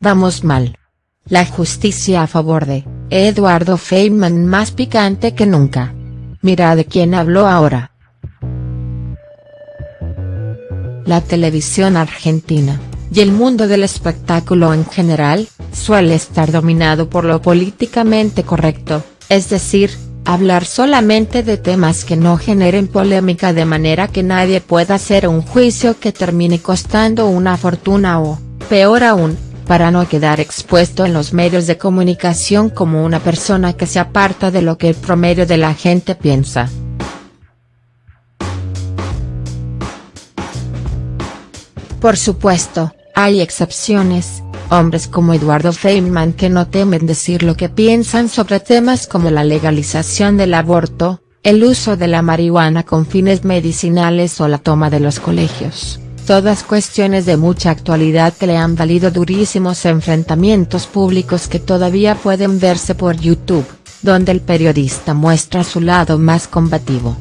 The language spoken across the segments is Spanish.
vamos mal. La justicia a favor de Eduardo Feynman más picante que nunca. Mira de quién habló ahora. La televisión argentina, y el mundo del espectáculo en general, suele estar dominado por lo políticamente correcto, es decir, hablar solamente de temas que no generen polémica de manera que nadie pueda hacer un juicio que termine costando una fortuna o, peor aún, para no quedar expuesto en los medios de comunicación como una persona que se aparta de lo que el promedio de la gente piensa. Por supuesto, hay excepciones, hombres como Eduardo Feynman que no temen decir lo que piensan sobre temas como la legalización del aborto, el uso de la marihuana con fines medicinales o la toma de los colegios, todas cuestiones de mucha actualidad que le han valido durísimos enfrentamientos públicos que todavía pueden verse por YouTube, donde el periodista muestra su lado más combativo.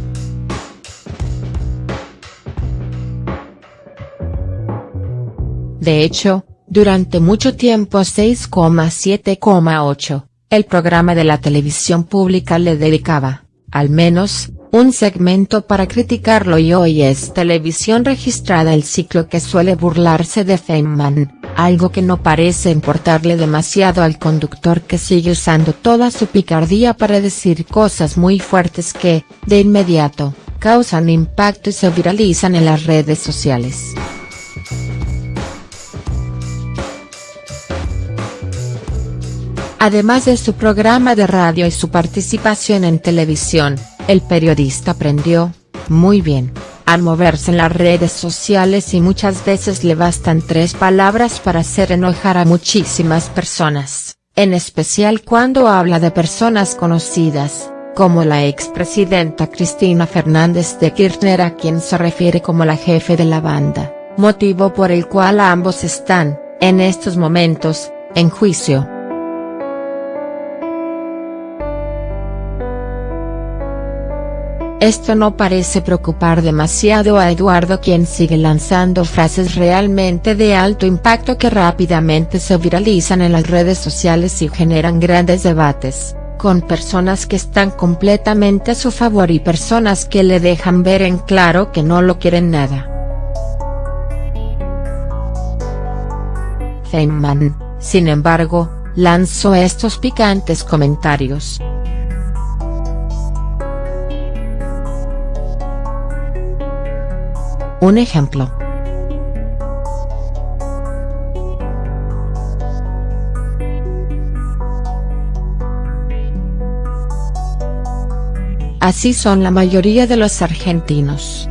De hecho, durante mucho tiempo 6,7,8, el programa de la televisión pública le dedicaba, al menos, un segmento para criticarlo y hoy es televisión registrada el ciclo que suele burlarse de Feynman, algo que no parece importarle demasiado al conductor que sigue usando toda su picardía para decir cosas muy fuertes que, de inmediato, causan impacto y se viralizan en las redes sociales. Además de su programa de radio y su participación en televisión, el periodista aprendió, muy bien, a moverse en las redes sociales y muchas veces le bastan tres palabras para hacer enojar a muchísimas personas, en especial cuando habla de personas conocidas, como la expresidenta Cristina Fernández de Kirchner a quien se refiere como la jefe de la banda, motivo por el cual ambos están, en estos momentos, en juicio. Esto no parece preocupar demasiado a Eduardo quien sigue lanzando frases realmente de alto impacto que rápidamente se viralizan en las redes sociales y generan grandes debates, con personas que están completamente a su favor y personas que le dejan ver en claro que no lo quieren nada. Feynman, sin embargo, lanzó estos picantes comentarios. Un ejemplo. Así son la mayoría de los argentinos.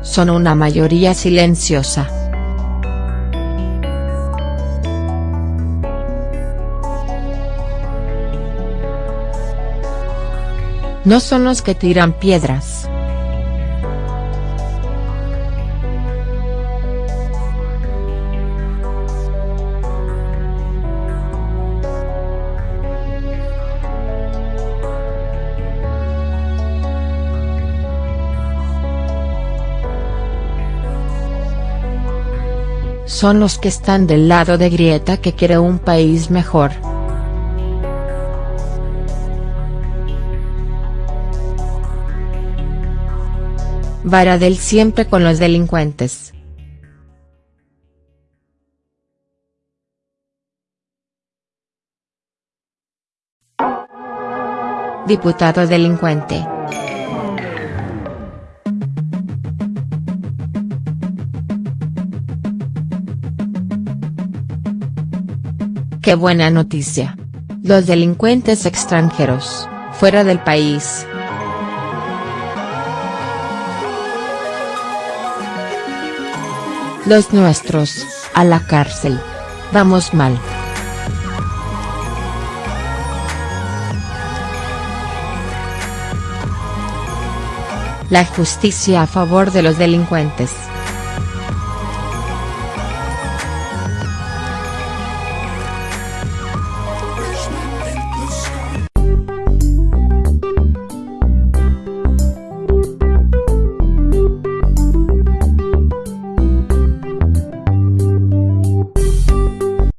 Son una mayoría silenciosa. No son los que tiran piedras. Son los que están del lado de Grieta que quiere un país mejor. Varadel siempre con los delincuentes. Diputado delincuente. Qué buena noticia. Los delincuentes extranjeros, fuera del país, Los nuestros, a la cárcel. Vamos mal. La justicia a favor de los delincuentes.